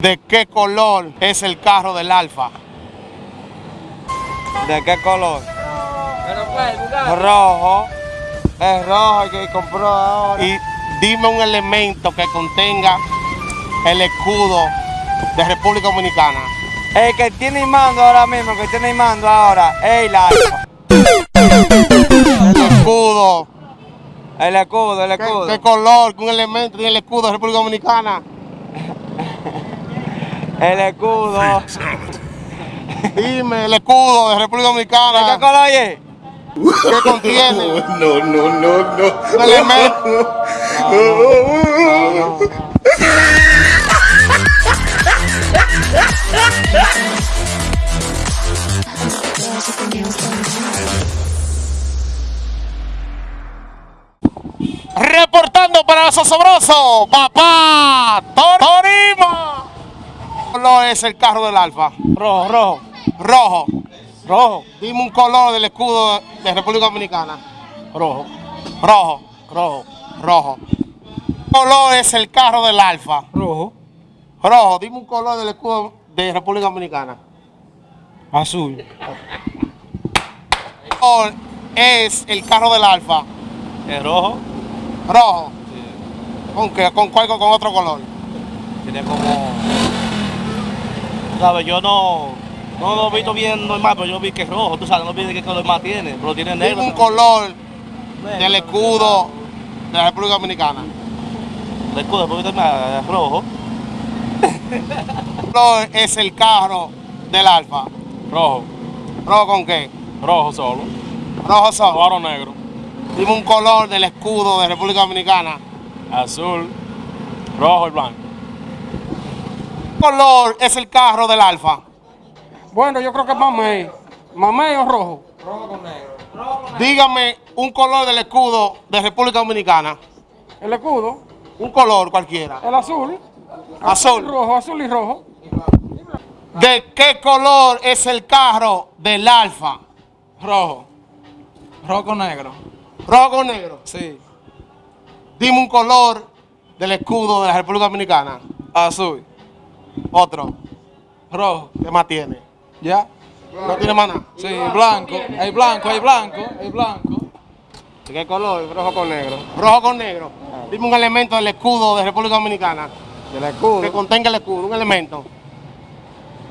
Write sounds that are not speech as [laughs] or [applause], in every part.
¿De qué color es el carro del Alfa? ¿De qué color? Pero pues. Rojo. Es rojo el que compró ahora. Y dime un elemento que contenga el escudo de República Dominicana. El que tiene mando ahora mismo, que tiene mando ahora, es el alfa. El escudo. El escudo, el ¿Qué, escudo. qué color? ¿Qué un elemento tiene el escudo de República Dominicana? El escudo. Dime el escudo de República ¿De qué Dominicana. color es? ¿Qué contiene? [laughs] No, no, no, no. Elemento. Reportando para los osobrosos, papá Tor- Torima. ¿Qué color es el carro del Alfa? Rojo, rojo, Rojo. rojo, Dime un color del escudo de República Dominicana. rojo, Rojo. rojo, Rojo. ¿Qué color es el carro del Alfa? rojo, Rojo. Dime un color del escudo de República Dominicana. azul, ¿Qué color es el carro del Alfa? es rojo, Rojo. ¿Con qué? ¿Con cuál? ¿Con otro color? tiene como. ¿Sabes? Yo no. No lo he visto bien normal, pero yo vi que es rojo. Tú sabes, no vi de qué color más tiene, pero tiene negro. Dime un color Negro, del escudo de la República Dominicana. El escudo, porque es rojo. [laughs] ¿Qué color es el carro del Alfa? Rojo. ¿Rojo con qué? Rojo solo. Rojo solo. Oro negro. Dime un color del escudo de República Dominicana. Azul. Rojo y blanco. ¿Qué color es el carro del Alfa? Bueno, yo creo que es mamey. Mamey o rojo. Dígame un color del escudo de República Dominicana. El escudo, Un color cualquiera. el azul. Azul. Rojo, azul y rojo. ¿De qué color es el carro del Alfa? rojo. Rojo con negro. Rojo con negro. Sí. Dime un color del escudo de la República Dominicana. Azul. Otro. Rojo. ¿Qué más tiene? ¿Ya? No tiene más nada. Sí, blanco. Hay blanco, hay blanco, hay blanco. ¿De qué color? Rojo con negro. Rojo con negro. Dime un elemento del escudo de República Dominicana. Del escudo. Que contenga el escudo, un elemento.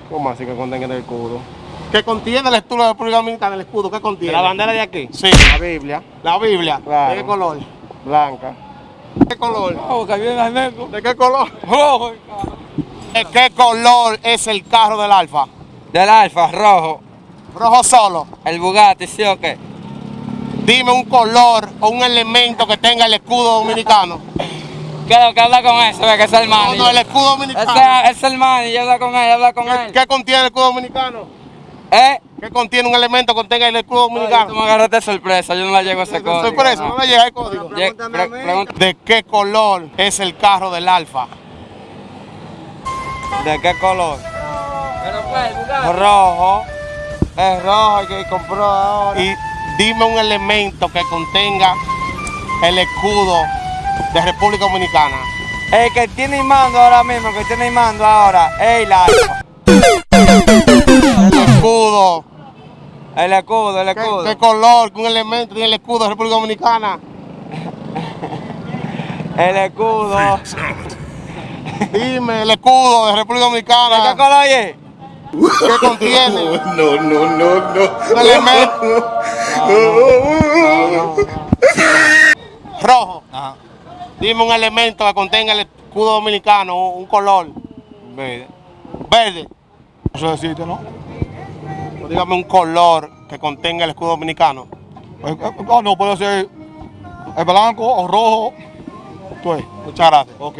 ¿Cómo así que contenga el escudo? Que contiene el escudo de la República Dominicana, el escudo, ¿qué contiene? ¿De la bandera de aquí? Sí. La Biblia. La Biblia. Claro. ¿De qué color? Blanca. ¿De qué color? Rojo, que viene al negro. ¿De qué color? Rojo. ¿De qué color es el carro del Alfa? Del alfa, rojo. Rojo solo. El Bugatti, ¿sí o qué? Dime un color o un elemento que tenga el escudo dominicano. ¿Qué es lo que habla con eso? Que es el No, man. no, el escudo dominicano. Ese es el man y yo habla con él, habla con ¿Qué, él. qué contiene el escudo dominicano? ¿Eh? ¿Qué contiene un elemento que contenga el escudo Ay, Tú me dominicano? agarraste sorpresa, yo no la llego a ese código. Sorpresa, no le llega el código. Pre- ¿De qué color es el carro del Alfa? ¿De qué color? Pues. Rojo. Es rojo el que compró ahora. Y dime un elemento que contenga el escudo de República Dominicana. El que tiene mando ahora mismo, que tiene mando ahora, es el alfa. El escudo. El escudo, el ¿Qué, escudo. qué color? ¿Qué un elemento tiene el escudo de República Dominicana? El escudo. Dime el escudo de República ¿De qué Dominicana. color es? ¿Qué contiene? [laughs] No, no, no, no. elemento [laughs] rojo. Ajá. Dime un elemento que contenga el escudo dominicano, un color Verde. verde. Eso existe, ¿no? O dígame un color que contenga el escudo dominicano. Ah, no, puede ser el blanco o rojo. Tú Muchas gracias. Ok.